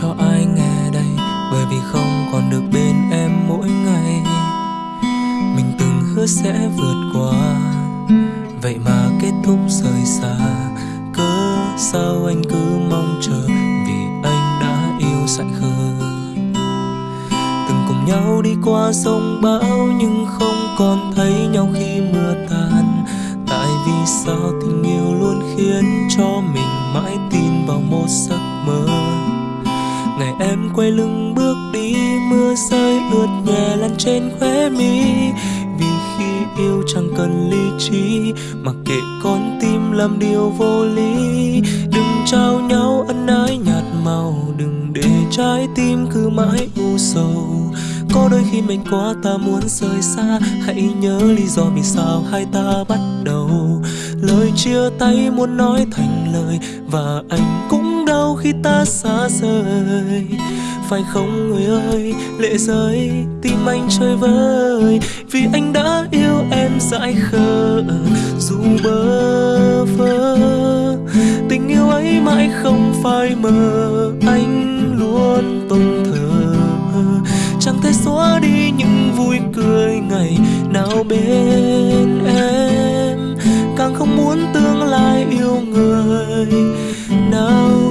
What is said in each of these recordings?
cho ai nghe đây? Bởi vì không còn được bên em mỗi ngày. Mình từng hứa sẽ vượt qua. Vậy mà kết thúc rời xa. Cớ sao anh cứ mong chờ? Vì anh đã yêu dại khờ. Từng cùng nhau đi qua sông bão nhưng không còn thấy nhau khi mưa tan tại vì sao tình yêu luôn khiến cho mình mãi tin vào một giấc em quay lưng bước đi, mưa rơi ướt nhẹ lăn trên khóe mi. Vì khi yêu chẳng cần lý trí mặc kệ con tim làm điều vô lý. Đừng trao nhau ân ái nhạt màu, đừng để trái tim cứ mãi u sầu. Có đôi khi mình quá, ta muốn rời xa. Hãy nhớ lý do vì sao hai ta bắt đầu. Lời chia tay muốn nói thành lời, và anh cũng khi ta xa rời. Phải không người ơi, lệ rơi tim anh chơi vơi. Vì anh đã yêu em dại khờ, dù bơ vơ. Tình yêu ấy mãi không phai mờ, anh luôn tôn thờ. Chẳng thể xóa đi những vui cười ngày nào bên em. Càng không muốn tương lai yêu người nào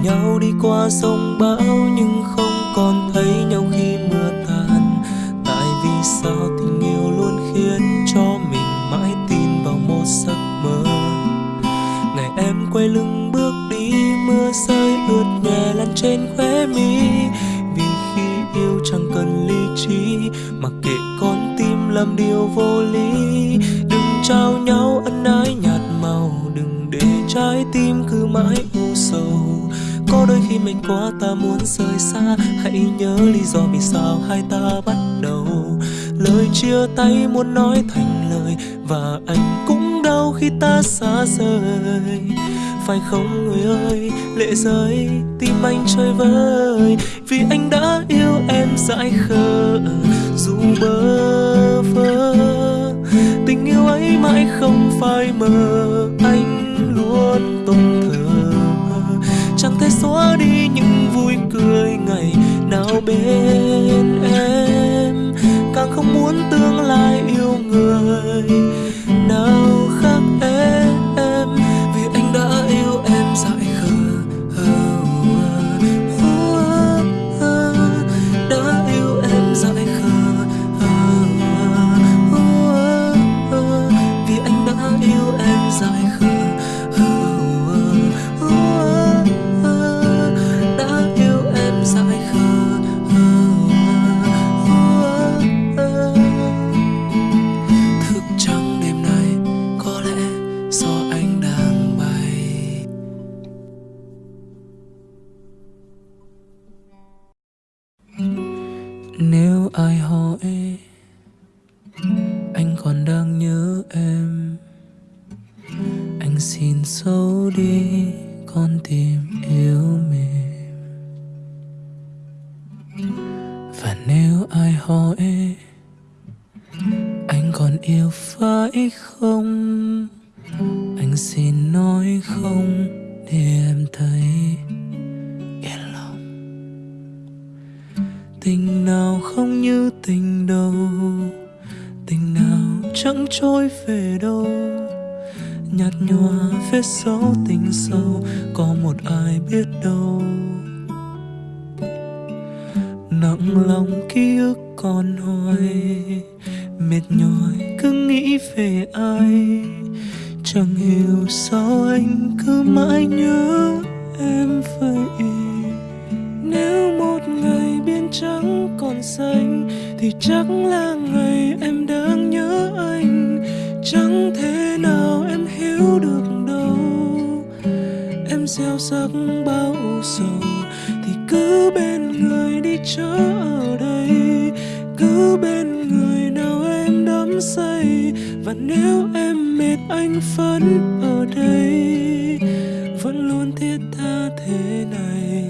cùng nhau đi qua sông bão, nhưng không còn thấy nhau khi mưa tàn. Tại vì sao tình yêu luôn khiến cho mình mãi tin vào một giấc mơ? Ngày em quay lưng bước đi, mưa rơi ướt nhẹ lăn trên khóe mi. Vì khi yêu chẳng cần lý trí mặc kệ con tim làm điều vô lý. Đừng trao nhau ân ái nhạt màu, đừng để trái tim cứ mãi có đôi khi mệt quá ta muốn rời xa. Hãy nhớ lý do vì sao hai ta bắt đầu. Lời chia tay muốn nói thành lời, và anh cũng đau khi ta xa rời. Phải không người ơi, lệ rơi tim anh chơi vơi. Vì anh đã yêu em dại khờ, dù bơ vơ. Tình yêu ấy mãi không phai mờ, anh luôn tồn xóa đi những vui cười ngày nào bên em. Càng không muốn tương lai tình nào không như tình đầu. Tình nào chẳng trôi về đâu. Nhạt nhòa vết dấu tình sâu, có một ai biết đâu. Nặng lòng ký ức còn hoài, mệt nhòi cứ nghĩ về ai. Chẳng hiểu sao anh cứ mãi nhớ em vậy trắng còn xanh thì chắc là ngày em đang nhớ anh. Chẳng thể nào em hiểu được đâu. Em gieo sắc bao sầu thì cứ bên người đi chớ ở đây. Cứ bên người nào em đắm say và nếu em mệt anh vẫn ở đây. Vẫn luôn thiết tha thế này.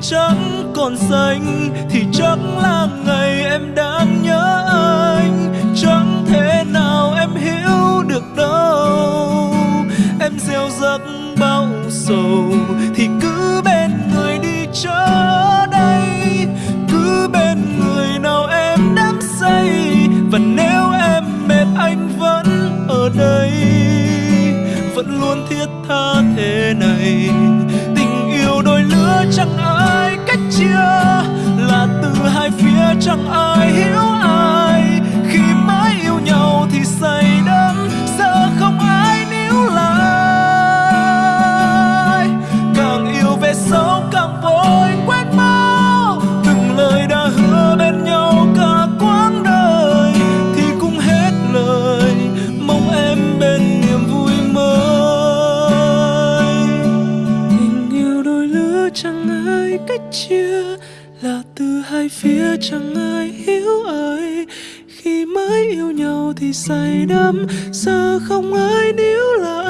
Trắng còn xanh Thì chắc là ngày em đang nhớ anh. Chẳng thể nào em hiểu được đâu. Em gieo rắc bao sầu Thì cứ bên người đi chớ đây. Cứ bên người nào em đắm say Và nếu em mệt anh vẫn ở đây. Vẫn luôn thiết tha thế này, tình yêu đôi lứa chẳng chẳng ai hiểu ai chẳng ai hiểu ai, khi mới yêu nhau thì say đắm. Giờ không ai níu lại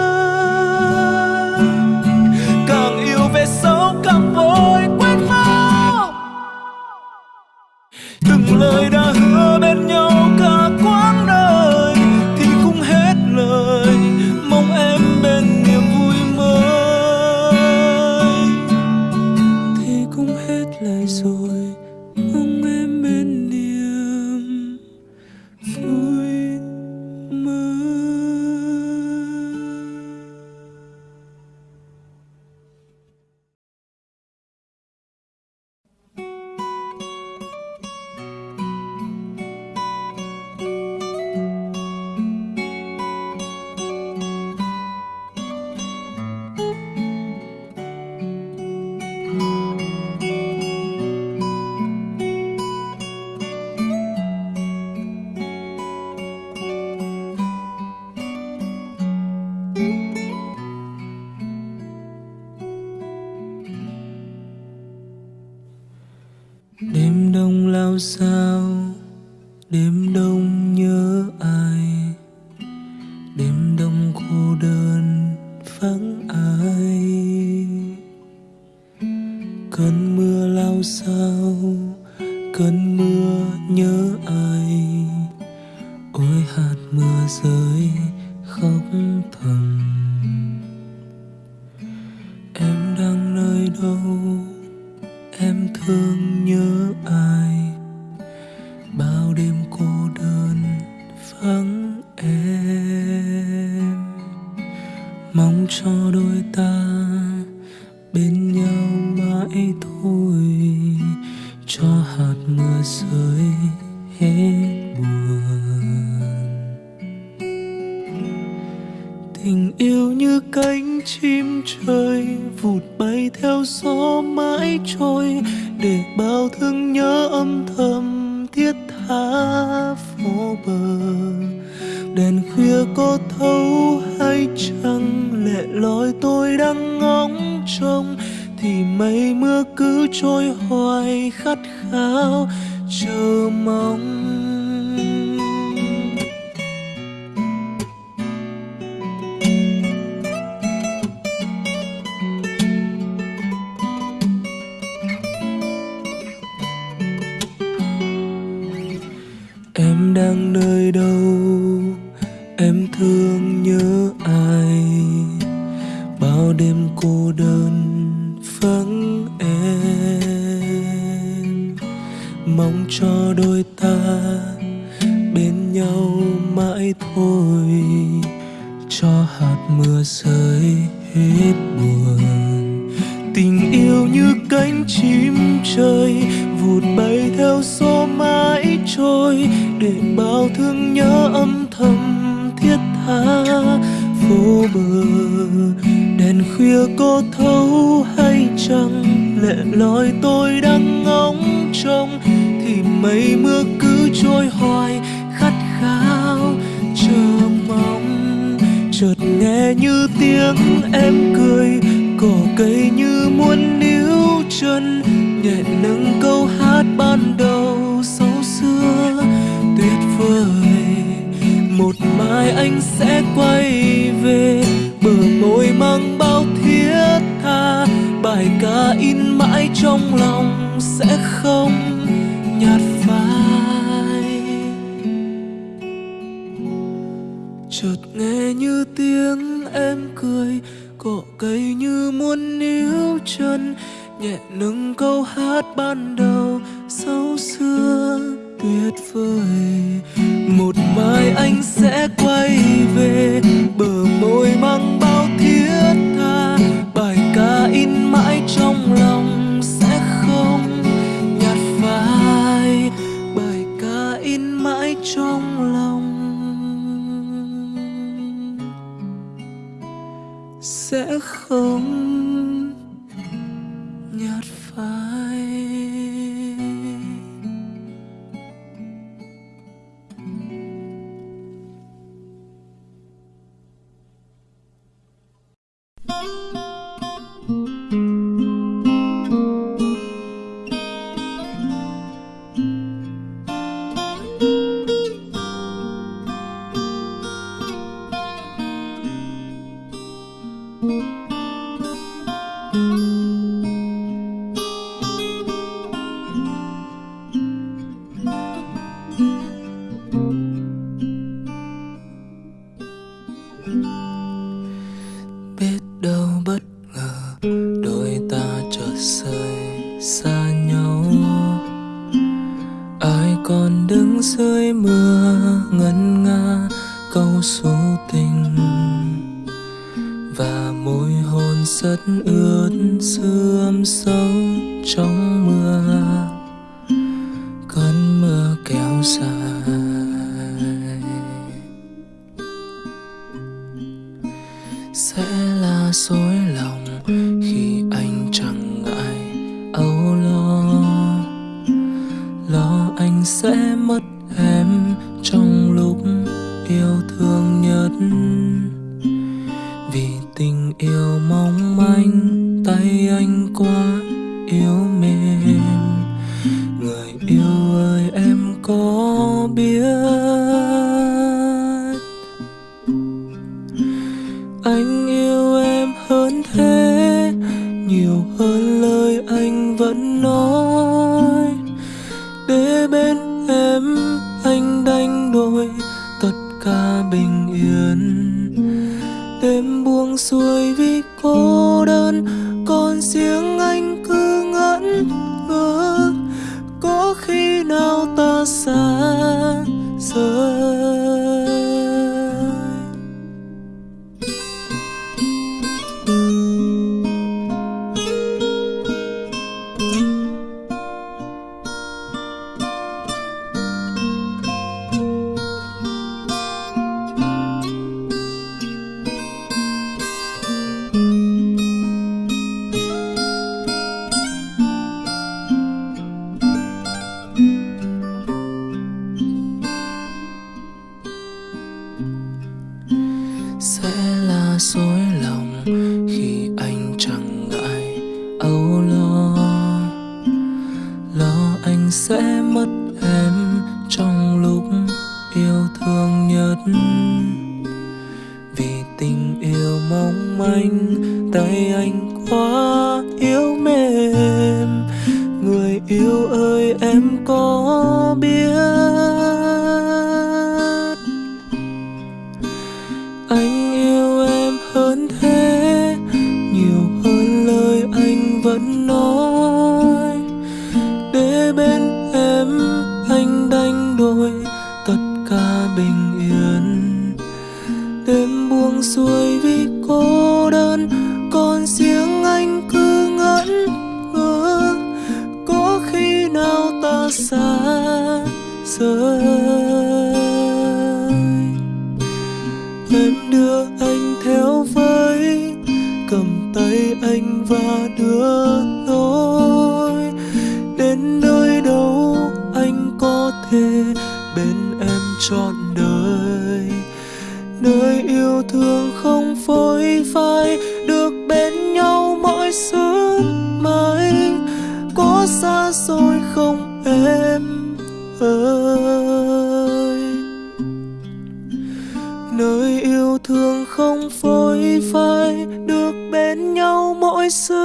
sao? Phố bờ. Đèn khuya có thấu hay chăng? Lệ lối tôi đang ngóng trông. Thì mây mưa cứ trôi hoài khát khao. Chờ mong trăng, lệ lối tôi đang ngóng trông. Thì mây mưa cứ trôi hoài, khát khao, chờ mong. Chợt nghe như tiếng em cười, cỏ cây như muốn níu chân. Nhẹ nâng câu hát ban đầu xấu xưa, tuyệt vời. Một mai anh sẽ quay về, bờ môi mang bao bài ca in mãi trong lòng sẽ không nhạt phai. Chợt nghe như tiếng em cười cỏ cây như muốn níu chân, nhẹ nâng câu hát ban đầu sâu xưa tuyệt vời. Một mai anh sẽ quay về, bờ môi mang bao thiết tha in mãi trong lòng sẽ không nhạt phai. Bài ca in mãi trong lòng sẽ không mưa nỗi tất cả bình yên. Đêm buông xuôi vì cô đơn, còn riêng anh cứ ngẩn ngơ. Có khi nào ta xa rời? Em đưa anh theo với, cầm tay anh và đưa trọn đời. Nơi yêu thương không phôi phai, được bên nhau mỗi sớm mai có xa xôi không em ơi? Nơi yêu thương không phôi phai, được bên nhau mỗi sớm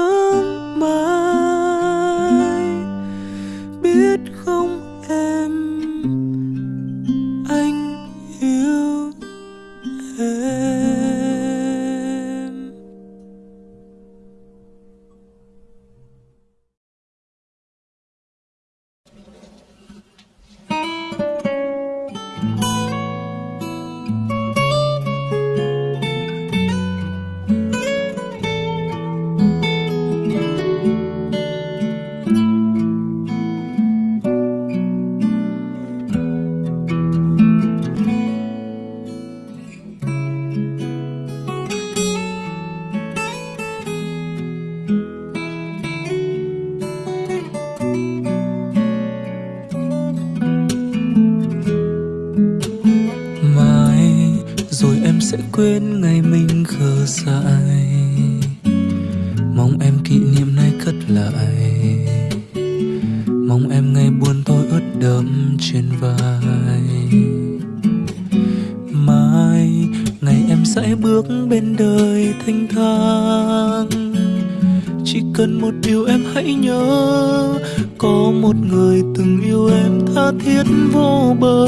bơ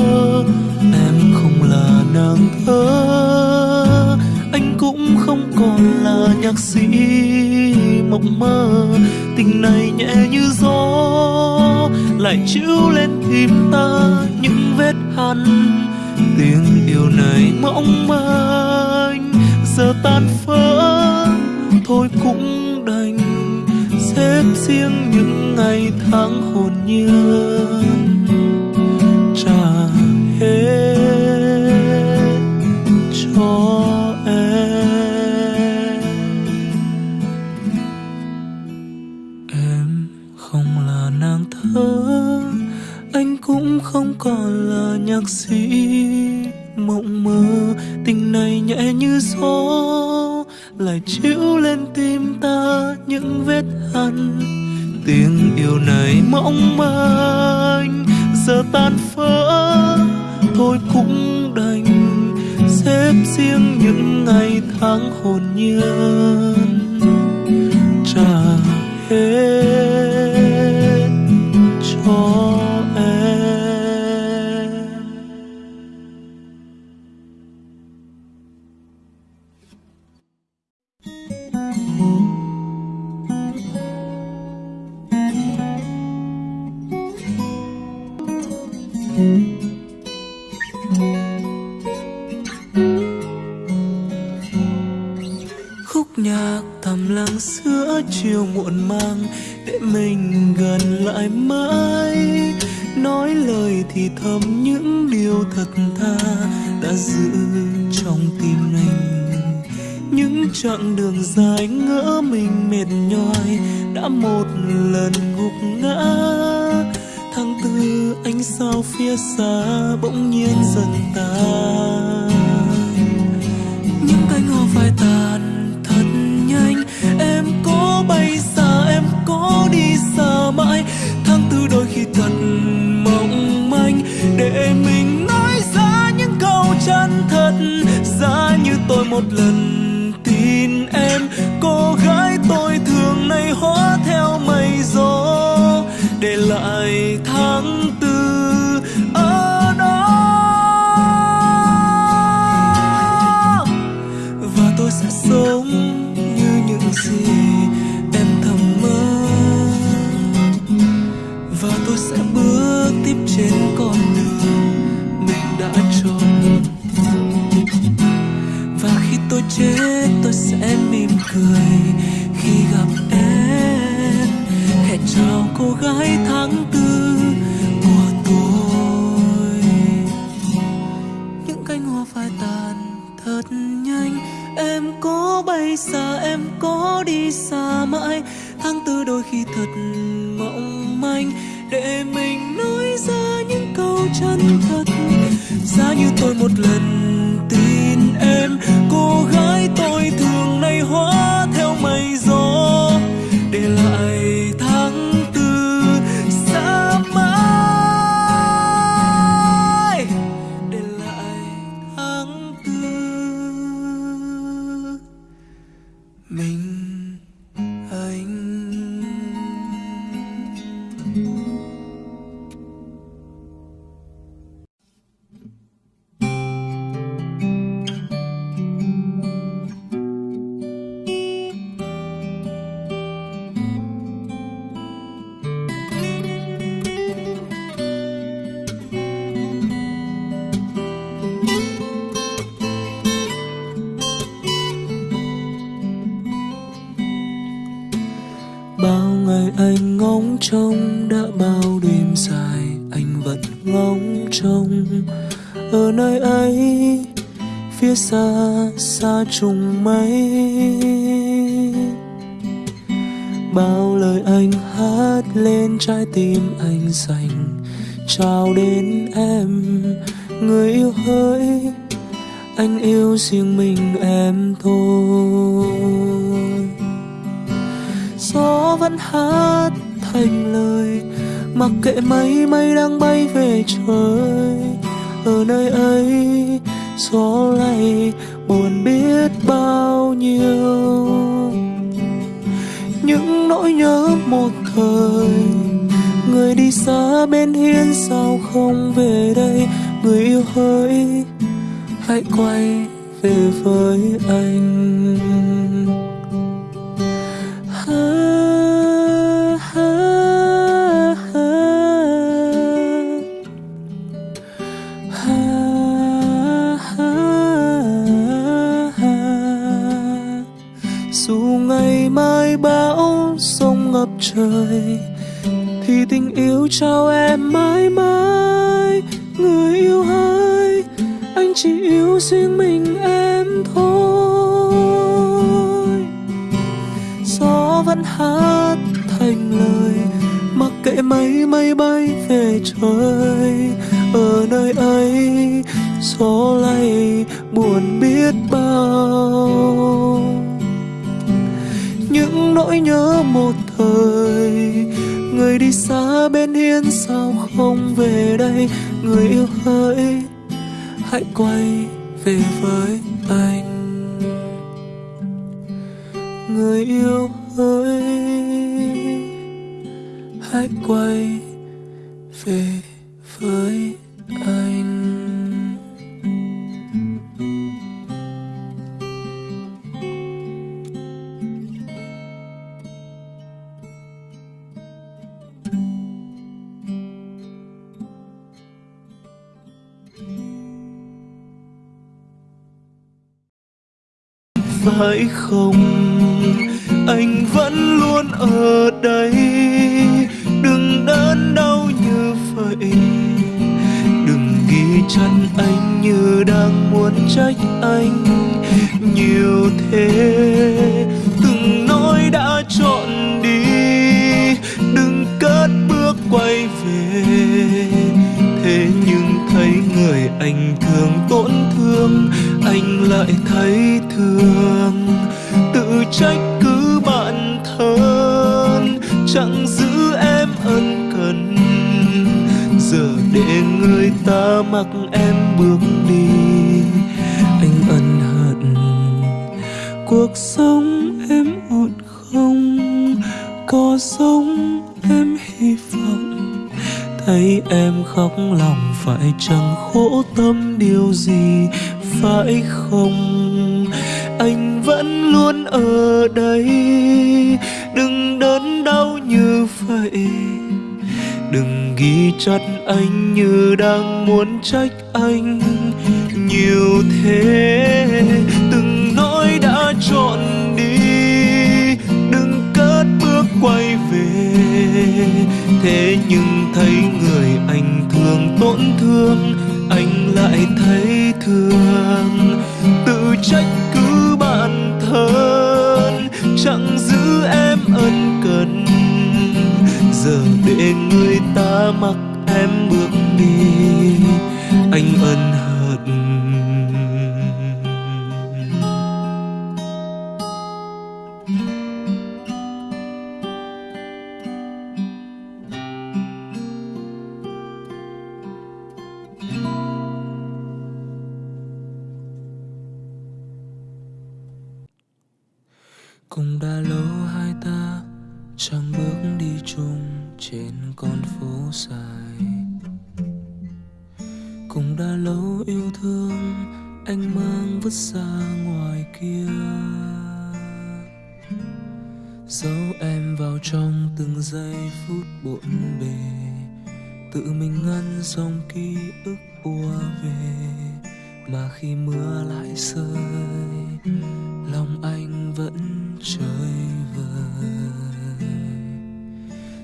em không là nàng thơ. Anh cũng không còn là nhạc sĩ mộng mơ. Tình này nhẹ như gió, lại chiếu lên tim ta những vết hằn. Tiếng yêu này mong manh, giờ tan vỡ thôi cũng đành, xếp riêng những ngày tháng hồn nhiên. Nhạc sĩ mộng mơ, tình này nhẹ như gió, lại chiếu lên tim ta những vết hằn. Tiếng yêu này mong manh, giờ tan vỡ thôi cũng đành xếp riêng những ngày tháng hồn nhiên. Trả hết chân thật, giá như tôi một lần tin em. Cô gái tôi thường này hóa theo mây gió, để lại tháng tư ở đó. Và tôi sẽ sống như những gì em thầm mơ. Và tôi sẽ bước tiếp trên con chết tôi sẽ mỉm cười khi gặp em. Hẹn chào cô gái tháng tư của tôi. Những cánh hoa phai tàn thật nhanh. Em có bay xa, em có đi xa mãi. Tháng tư đôi khi thật mộng manh. Để mình nói ra những câu chân thật. Giá như tôi một lần em. Cô gái tôi thường nay hóa theo mây gió. Trái tim anh dành. Trao đến em, người yêu hỡi. Anh yêu riêng mình em thôi. Gió vẫn hát thành lời, mặc kệ mây mây đang bay về trời. Ở nơi ấy, gió lay buồn biết bao nhiêu. Những nỗi nhớ một thời người đi xa bên hiên sao không về đây người yêu hỡi hãy quay về với anh ha, ha, ha. Ha, ha, ha. dù ngày mai bão sông ngập trời thì tình yêu trao em mãi mãi, người yêu hai, anh chỉ yêu riêng mình em thôi. Gió vẫn hát thành lời, mặc kệ mây mây bay về trời. Ở nơi ấy, gió lay buồn biết bao. Những nỗi nhớ một thời người đi xa bên hiên, sao không về đây? Người yêu hỡi, hãy quay về với anh. Người yêu hỡi, hãy quay về với Hãy không? Anh vẫn luôn ở đây. Đừng đớn đau như vậy. Đừng ghi chân anh như đang muốn trách anh. Nhiều thế, từng nói đã chọn đi. Đừng cất bước quay về. Thế nhưng thấy người anh thường tổn thương, anh lại thấy trách cứ bạn thân, chẳng giữ em ân cần. Giờ để người ta mặc em bước đi, anh ân hận. Cuộc sống em ổn không? Có sống em hy vọng? Thấy em khóc lòng phải chẳng khổ tâm điều gì, phải không? Ở đây. Đừng đớn đau như vậy. Đừng ghi chặt anh như đang muốn trách anh nhiều thế. Từng nỗi đã trọn đi. Đừng cất bước quay về. Thế nhưng thấy người anh thường tổn thương, anh lại thấy thương. Tự trách cứ bạn thân chẳng giữ em ân cần. Giờ để người ta mặc em bước đi, anh ân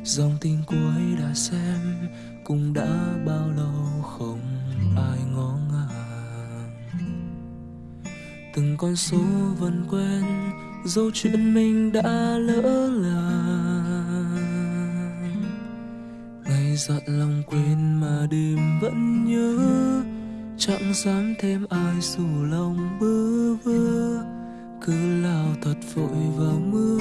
dòng tin cuối đã xem, cũng đã bao lâu không ai ngó ngàng. Từng con số vẫn quen dẫu chuyện mình đã lỡ làng. Ngày dặn lòng quên mà đêm vẫn nhớ, chẳng dám thêm ai dù lòng bơ vơ. Cứ lao thật vội vào mưa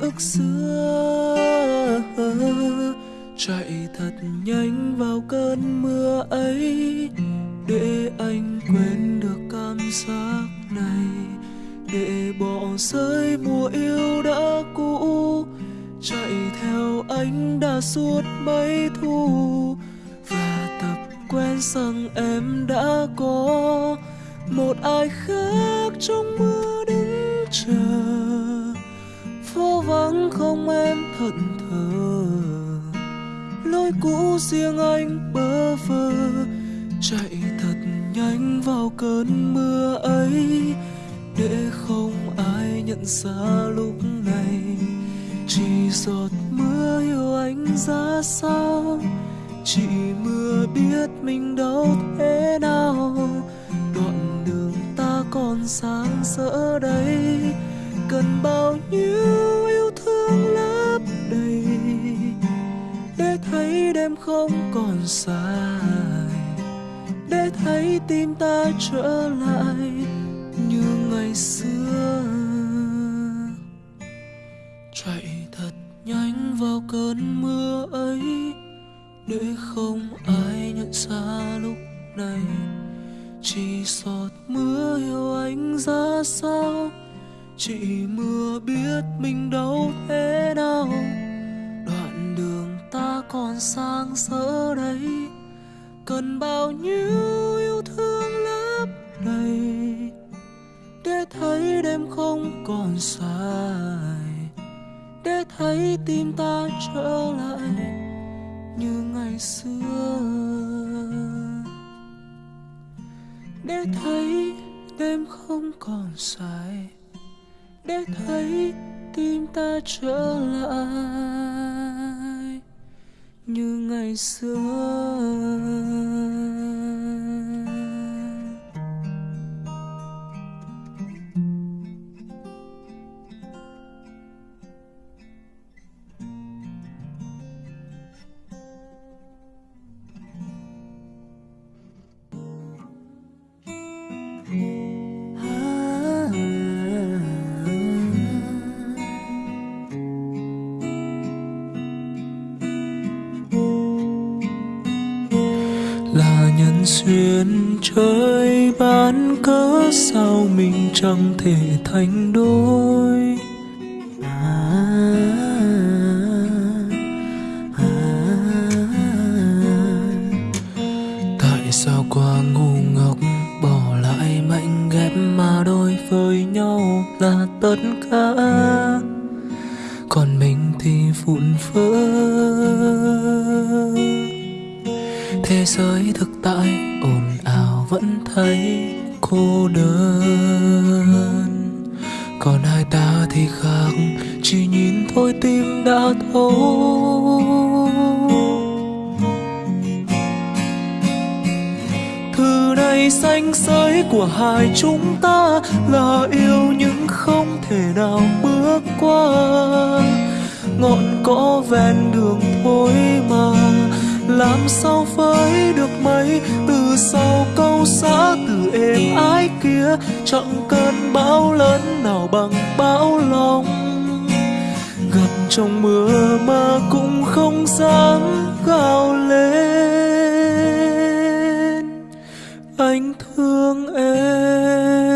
ức xưa. Chạy thật nhanh vào cơn mưa ấy, để anh quên được cảm giác này. Để bỏ rơi mùa yêu đã cũ, chạy theo anh đã suốt mấy thu. Và tập quen rằng em đã có một ai khác trong mưa. Vắng không em thận thờ. Lối cũ riêng anh bơ vơ, chạy thật nhanh vào cơn mưa ấy. Để không ai nhận ra lúc này, chỉ giọt mưa yêu anh ra sao? Chỉ mưa biết mình đau thế nào? Đoạn đường ta còn sáng rỡ dài. Để thấy tim ta trở lại như ngày xưa. Chạy thật nhanh vào cơn mưa ấy, để không ai nhận ra lúc này. Chỉ giọt mưa yêu anh ra sao? Chỉ mưa biết mình đâu thế nào? Còn sang sỡ đây? Cần bao nhiêu yêu thương lấp đầy để thấy đêm không còn dài, để thấy tim ta trở lại như ngày xưa? Để thấy đêm không còn dài, để thấy tim ta trở lại như ngày xưa. Chẳng thể thành đôi. À, à, à. Tại sao qua ngu ngốc bỏ lại mạnh ghép mà đôi với nhau là tất cả? Còn mình thì vụn vỡ. Thế giới thực tại ồn ào vẫn thấy cô đơn. Còn hai ta thì khác, chỉ nhìn thôi tim đã thấu thư này xanh xới của hai chúng ta là yêu nhưng không thể nào bước qua. Ngọn cỏ ven đường thôi mà làm sao với được mấy? Từ sau câu xã từ êm ái kia, chẳng cơn bão lớn nào bằng bão lòng. Gặp trong mưa mà cũng không dám gào lên. Anh thương em.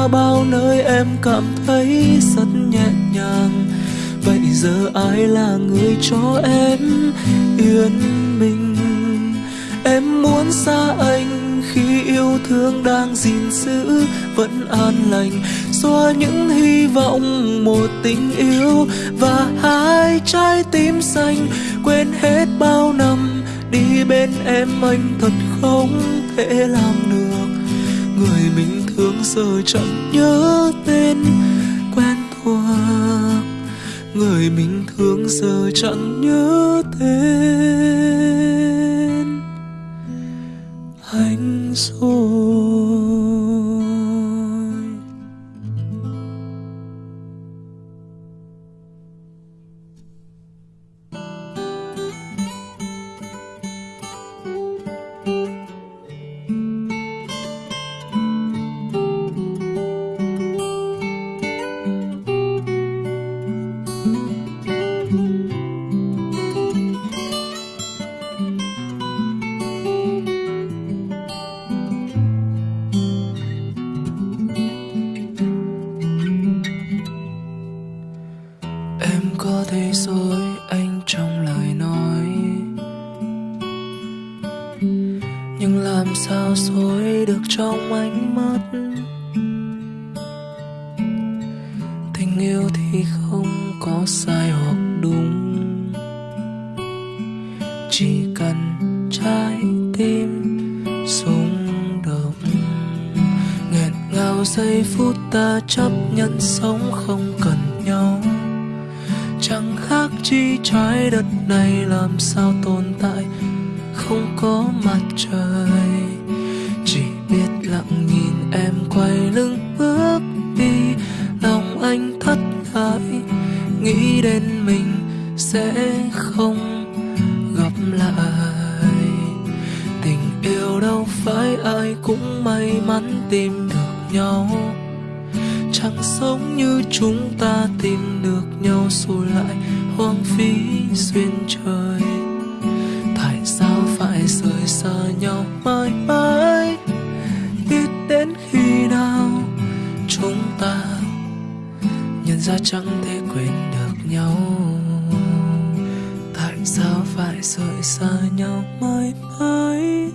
Qua bao nơi em cảm thấy rất nhẹ nhàng. Vậy giờ ai là người cho em yên bình em muốn xa anh khi yêu thương đang gìn giữ, vẫn an lành. Xóa những hy vọng một tình yêu và hai trái tim xanh. Quên hết bao năm đi bên em anh thật không thể làm được. Người mình thương giờ chẳng nhớ tên quen thuộc. Người mình thương giờ chẳng nhớ tên. Ta chấp nhận sống không cần nhau. Chẳng khác chi trái đất này làm sao tồn tại, không có mặt trời. Chỉ biết lặng nhìn em quay lưng bước đi, lòng anh thất lại. Nghĩ đến mình sẽ không gặp lại. Tình yêu đâu phải ai cũng may mắn tìm được nhau chẳng sống như chúng ta tìm được nhau rồi lại hoang phí duyên trời. Tại sao phải rời xa nhau mãi mãi? Biết đến khi nào chúng ta nhận ra chẳng thể quên được nhau? Tại sao phải rời xa nhau mãi mãi?